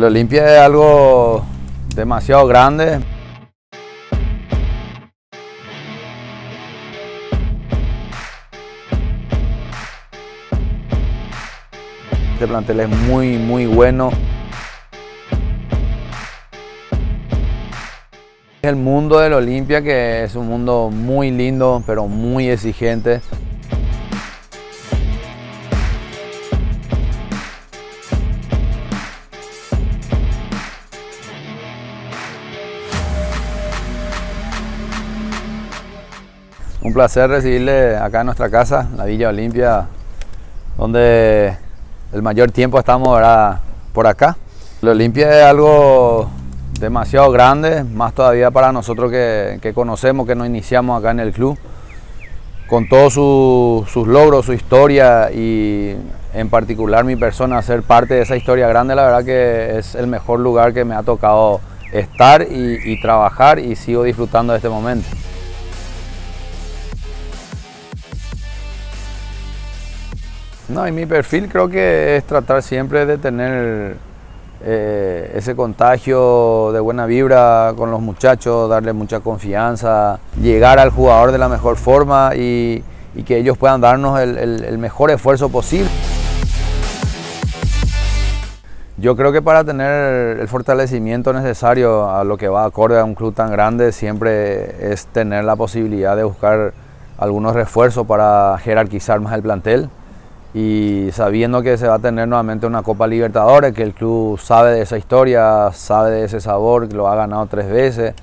El Olimpia es algo demasiado grande. Este plantel es muy, muy bueno. El mundo del Olimpia que es un mundo muy lindo, pero muy exigente. Un placer recibirle acá en nuestra casa, la Villa Olimpia, donde el mayor tiempo estamos ahora por acá. La Olimpia es algo demasiado grande, más todavía para nosotros que, conocemos, que nos iniciamos acá en el club. Con todos sus logros, su historia y en particular mi persona, ser parte de esa historia grande, la verdad que es el mejor lugar que me ha tocado estar y trabajar y sigo disfrutando de este momento. No, y mi perfil creo que es tratar siempre de tener eh, ese contagio de buena vibra con los muchachos, darle mucha confianza, llegar al jugador de la mejor forma y, que ellos puedan darnos el, mejor esfuerzo posible. Yo creo que para tener el fortalecimiento necesario a lo que va acorde a un club tan grande siempre es tener la posibilidad de buscar algunos refuerzos para jerarquizar más el plantel y sabiendo que se va a tener nuevamente una Copa Libertadores, que el club sabe de esa historia, sabe de ese sabor, que lo ha ganado tres veces.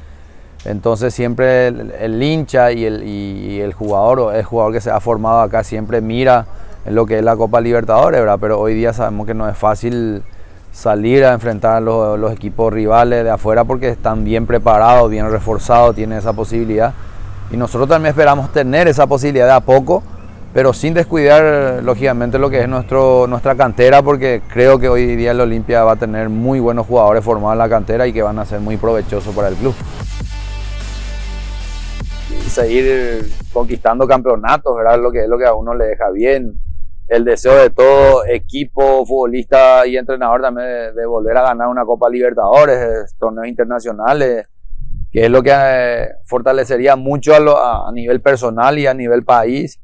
Entonces siempre el, hincha y el, y el jugador, o el jugador que se ha formado acá, siempre mira en lo que es la Copa Libertadores, ¿verdad? Pero hoy día sabemos que no es fácil salir a enfrentar a los, los equipos rivales de afuera porque están bien preparados, bien reforzados, tienen esa posibilidad. Y nosotros también esperamos tener esa posibilidad de a poco, pero sin descuidar lógicamente lo que es nuestro, nuestra cantera porque creo que hoy día el Olimpia va a tener muy buenos jugadores formados en la cantera y que van a ser muy provechosos para el club. seguir conquistando campeonatos, ¿verdad? Lo que es lo que a uno le deja bien. El deseo de todo equipo, futbolista y entrenador también de, volver a ganar una Copa Libertadores, torneos internacionales, que es lo que eh, fortalecería mucho a nivel personal y a nivel país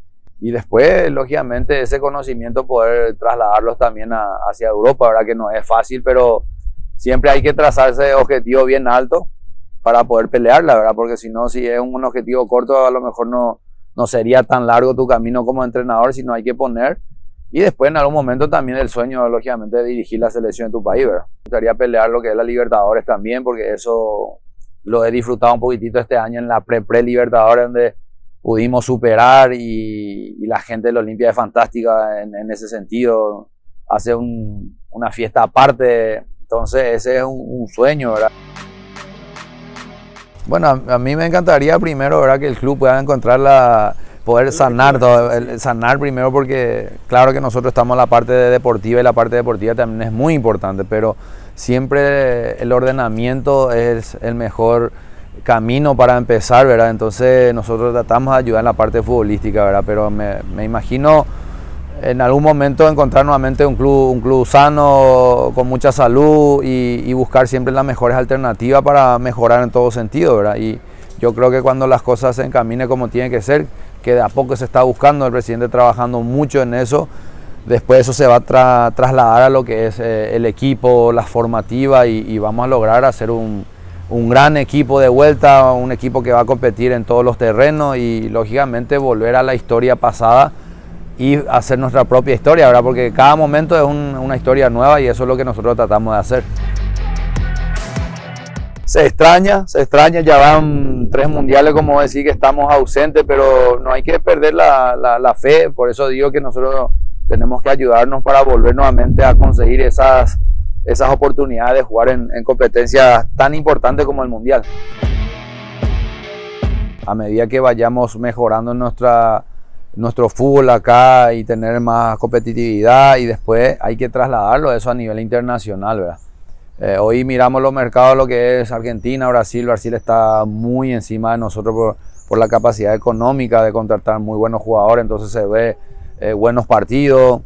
y después, lógicamente, ese conocimiento poder trasladarlos también hacia Europa, ¿verdad? Que no es fácil, pero siempre hay que trazarse objetivo bien alto para poder pelear, la verdad, porque si no, si es un objetivo corto, a lo mejor no, no sería tan largo tu camino como entrenador, sino hay que poner. Y después, en algún momento, también el sueño, lógicamente, de dirigir la selección de tu país, ¿verdad? Me gustaría pelear lo que es la Libertadores también, porque eso lo he disfrutado un poquitito este año en la pre-pre-Libertadores, donde pudimos superar y, la gente de la Olimpia es fantástica en, ese sentido, hace una fiesta aparte, entonces ese es un, sueño, ¿verdad? Bueno, a, mí me encantaría primero, ¿verdad? Que el club pueda encontrar la, poder sanar, todo, sanar primero porque claro que nosotros estamos en la parte deportiva y la parte deportiva también es muy importante, pero siempre el ordenamiento es el mejor camino para empezar, ¿verdad? Entonces nosotros tratamos de ayudar en la parte futbolística, ¿verdad? Pero me, imagino en algún momento encontrar nuevamente un club, un club sano, con mucha salud y, buscar siempre las mejores alternativas para mejorar en todo sentido, ¿verdad? Y yo creo que cuando las cosas se encaminen como tiene que ser, que de a poco se está buscando, el presidente trabajando mucho en eso, después eso se va a trasladar a lo que es eh, el equipo, la formativa y vamos a lograr hacer un, un gran equipo de vuelta, un equipo que va a competir en todos los terrenos y lógicamente volver a la historia pasada y hacer nuestra propia historia, ¿verdad? Porque cada momento es una historia nueva y eso es lo que nosotros tratamos de hacer. Se extraña, se extraña, ya van tres mundiales, como decir que estamos ausentes, pero no hay que perder la, la fe, por eso digo que nosotros tenemos que ayudarnos para volver nuevamente a conseguir esas esas oportunidades de jugar en, competencias tan importantes como el Mundial. A medida que vayamos mejorando nuestra, nuestro fútbol acá y tener más competitividad y después hay que trasladarlo eso a nivel internacional, ¿verdad? Eh, hoy miramos los mercados, lo que es Argentina, Brasil. Brasil está muy encima de nosotros por, la capacidad económica de contratar muy buenos jugadores, entonces se ve eh, buenos partidos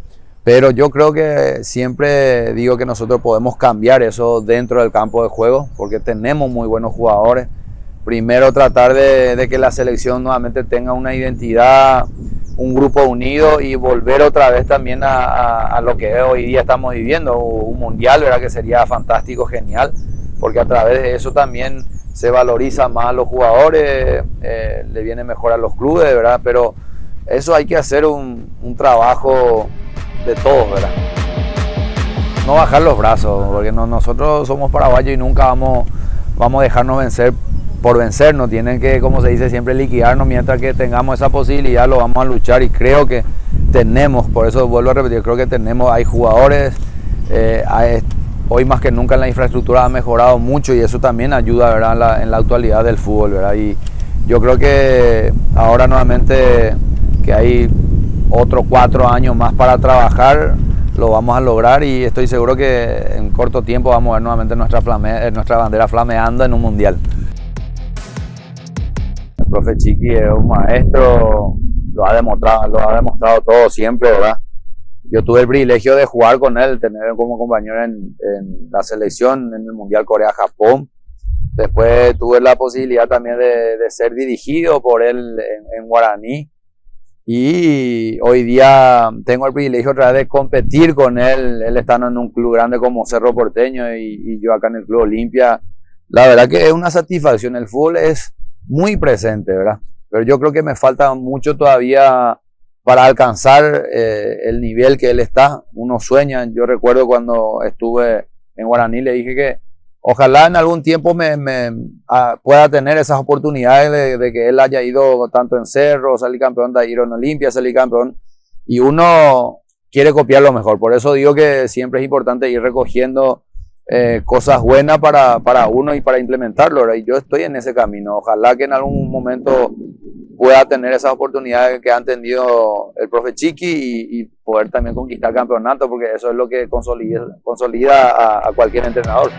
Pero yo creo que siempre digo que nosotros podemos cambiar eso dentro del campo de juego, porque tenemos muy buenos jugadores. Primero tratar de, que la selección nuevamente tenga una identidad, un grupo unido y volver otra vez también a, lo que hoy día estamos viviendo, un mundial, ¿verdad? Que sería fantástico, genial, porque a través de eso también se valoriza más a los jugadores, eh, le viene mejor a los clubes, ¿verdad? Pero eso hay que hacer un, un trabajo de todos, ¿verdad? No bajar los brazos, porque no, nosotros somos paraguayos y nunca vamos, vamos a dejarnos vencer por vencernos. Tienen que, como se dice, siempre liquidarnos mientras que tengamos esa posibilidad, lo vamos a luchar y creo que tenemos, por eso vuelvo a repetir, creo que tenemos, hay jugadores, eh, hoy más que nunca la infraestructura ha mejorado mucho y eso también ayuda ¿verdad? En, la, en la actualidad del fútbol. ¿verdad? Y yo creo que ahora nuevamente que hay otros cuatro años más para trabajar, lo vamos a lograr y estoy seguro que en corto tiempo vamos a ver nuevamente nuestra, flame, eh, nuestra bandera flameando en un mundial. El profe Chiqui es un maestro, lo ha demostrado, lo ha demostrado todo siempre, ¿verdad? Yo tuve el privilegio de jugar con él, tener como compañero en, la selección en el Mundial Corea-Japón. Después tuve la posibilidad también de, ser dirigido por él en, en Guaraní y hoy día tengo el privilegio otra vez de competir con él, él está en un club grande como Cerro Porteño y, yo acá en el Club Olimpia. La verdad que es una satisfacción, el fútbol es muy presente, ¿verdad? Pero yo creo que me falta mucho todavía para alcanzar eh, el nivel que él está. Uno sueña, yo recuerdo cuando estuve en Guaraní, le dije que ojalá en algún tiempo me, ah, pueda tener esas oportunidades de, que él haya ido tanto en Cerro, salir campeón de ir en Olimpia, salir campeón. Y uno quiere copiar lo mejor. Por eso digo que siempre es importante ir recogiendo eh, cosas buenas para, uno y para implementarlo. Y yo estoy en ese camino. Ojalá que en algún momento pueda tener esas oportunidades que han tenido el profe Chiqui y, poder también conquistar campeonato, porque eso es lo que consolida a cualquier entrenador.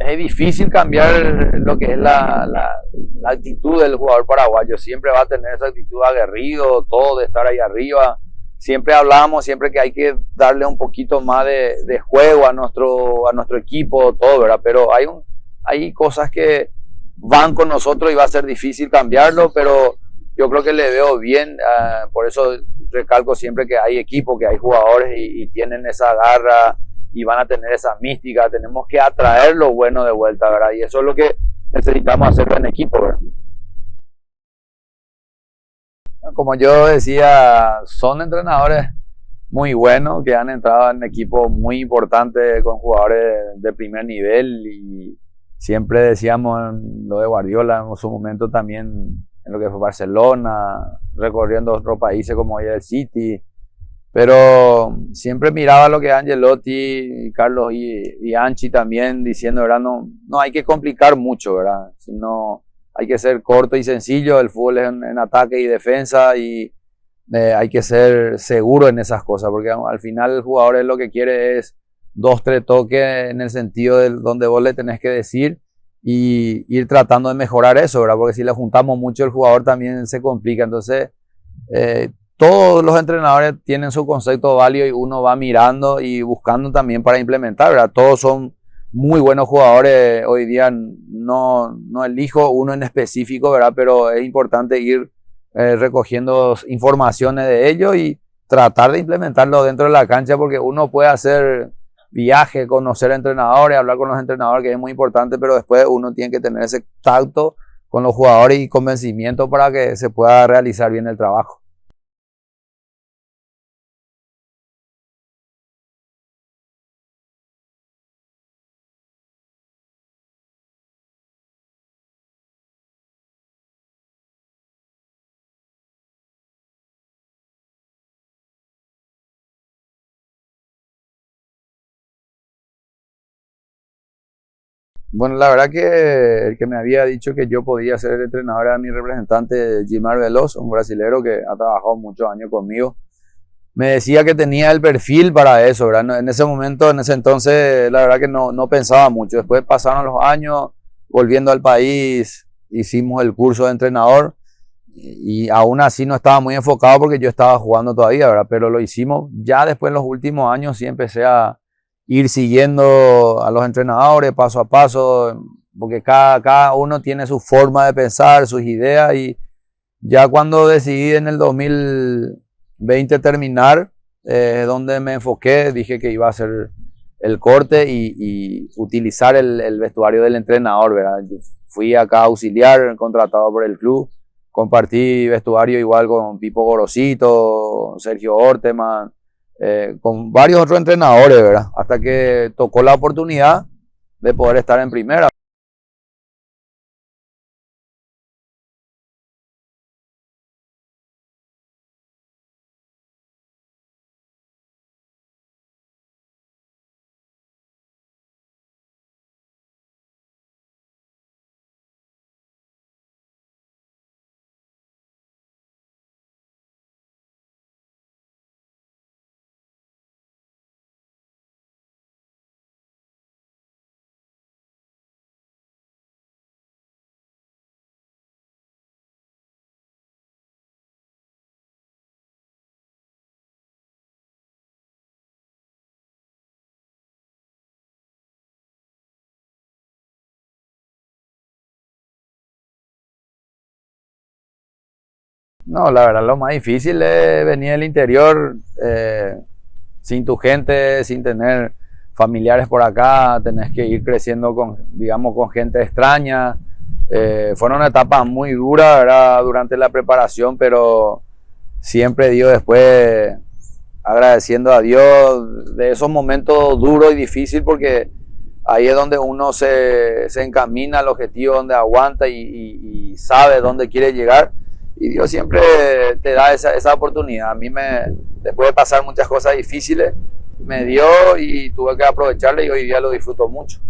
Es difícil cambiar lo que es la, la, actitud del jugador paraguayo. Siempre va a tener esa actitud aguerrido, todo de estar ahí arriba. Siempre hablamos, siempre que hay que darle un poquito más de, de juego a nuestro, a nuestro equipo, todo, ¿verdad? Pero hay, un, hay cosas que van con nosotros y va a ser difícil cambiarlo, pero yo creo que le veo bien. Uh, por eso recalco siempre que hay equipo, que hay jugadores y, y tienen esa garra y van a tener esa mística, tenemos que atraer lo bueno de vuelta, ¿verdad? Y eso es lo que necesitamos hacer en equipo, ¿verdad? Como yo decía, son entrenadores muy buenos que han entrado en equipos muy importantes con jugadores de primer nivel y siempre decíamos lo de Guardiola en su momento también en lo que fue Barcelona, recorriendo otros países como el City, pero siempre miraba lo que Angelotti, Carlos y, Anchi también diciendo, ¿verdad? No, no hay que complicar mucho, ¿verdad? Sino hay que ser corto y sencillo, el fútbol es en, ataque y defensa y eh, hay que ser seguro en esas cosas, porque al final el jugador es lo que quiere es dos, tres toques en el sentido de donde vos le tenés que decir y ir tratando de mejorar eso, ¿verdad? Porque si le juntamos mucho el jugador también se complica, entonces... Eh, todos los entrenadores tienen su concepto válido y uno va mirando y buscando también para implementar, ¿verdad? Todos son muy buenos jugadores. Hoy día no, no elijo uno en específico, ¿verdad? Pero es importante ir eh, recogiendo informaciones de ellos y tratar de implementarlo dentro de la cancha porque uno puede hacer viaje, conocer entrenadores, hablar con los entrenadores, que es muy importante, pero después uno tiene que tener ese tacto con los jugadores y convencimiento para que se pueda realizar bien el trabajo. Bueno, la verdad que el que me había dicho que yo podía ser el entrenador era mi representante Gilmar Veloz, un brasilero que ha trabajado muchos años conmigo. Me decía que tenía el perfil para eso, ¿verdad? En ese momento, en ese entonces, la verdad que no, no pensaba mucho. Después pasaron los años, volviendo al país, hicimos el curso de entrenador y aún así no estaba muy enfocado porque yo estaba jugando todavía, ¿verdad? Pero lo hicimos. Ya después en los últimos años sí empecé a, ir siguiendo a los entrenadores paso a paso, porque cada, cada uno tiene su forma de pensar, sus ideas y ya cuando decidí en el 2020 terminar, eh, donde me enfoqué, dije que iba a hacer el corte y, utilizar el, vestuario del entrenador, ¿verdad? fui acá auxiliar, contratado por el club, compartí vestuario igual con Pipo Gorosito, Sergio Orteman, eh, con varios otros entrenadores, ¿verdad? Hasta que tocó la oportunidad de poder estar en primera. No, la verdad lo más difícil es venir del interior eh, sin tu gente, sin tener familiares por acá, tenés que ir creciendo con, digamos, con gente extraña. Eh, fueron etapas muy duras ¿verdad? durante la preparación, pero siempre dio después agradeciendo a Dios de esos momentos duros y difíciles porque ahí es donde uno se, se encamina al objetivo, donde aguanta y sabe dónde quiere llegar y Dios siempre te da esa, esa oportunidad. A mí me, después de pasar muchas cosas difíciles, me dio y tuve que aprovecharle y hoy día lo disfruto mucho.